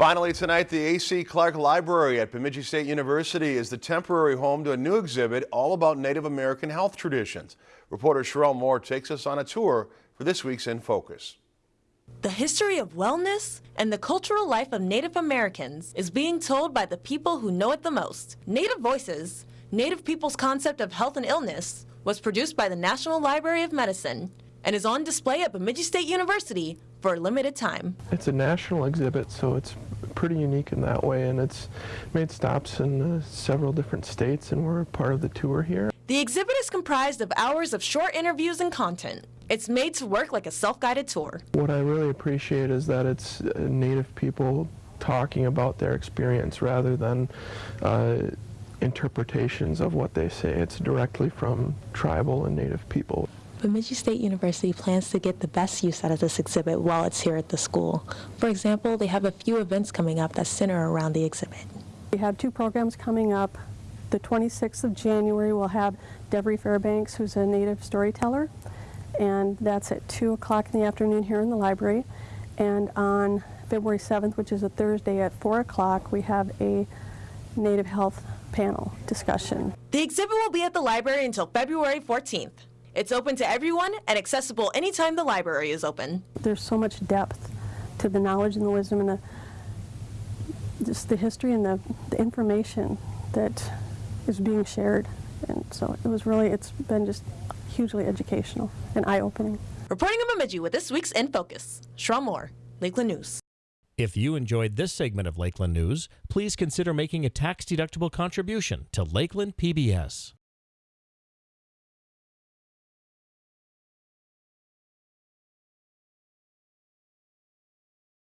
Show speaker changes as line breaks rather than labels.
Finally tonight, the A.C. Clark Library at Bemidji State University is the temporary home to a new exhibit all about Native American health traditions. Reporter Sherelle Moore takes us on a tour for this week's In Focus.
The history of wellness and the cultural life of Native Americans is being told by the people who know it the most. Native Voices, Native people's concept of health and illness, was produced by the National Library of Medicine and is on display at Bemidji State University for a limited time.
It's a national exhibit, so it's pretty unique in that way, and it's made stops in uh, several different states, and we're part of the tour here.
The exhibit is comprised of hours of short interviews and content. It's made to work like a self-guided tour.
What I really appreciate is that it's uh, Native people talking about their experience rather than uh, interpretations of what they say. It's directly from tribal and Native people.
Bemidji State University plans to get the best use out of this exhibit while it's here at the school. For example, they have a few events coming up that center around the exhibit.
We have two programs coming up. The 26th of January, we'll have Devery Fairbanks, who's a native storyteller, and that's at 2 o'clock in the afternoon here in the library. And on February 7th, which is a Thursday at 4 o'clock, we have a Native Health panel discussion.
The exhibit will be at the library until February 14th. It's open to everyone and accessible anytime the library is open.
There's so much depth to the knowledge and the wisdom and the just the history and the, the information that is being shared. And so it was really, it's been just hugely educational and eye-opening.
Reporting in Bemidji with this week's In Focus, Shaw Moore, Lakeland News.
If you enjoyed this segment of Lakeland News, please consider making a tax-deductible contribution to Lakeland PBS.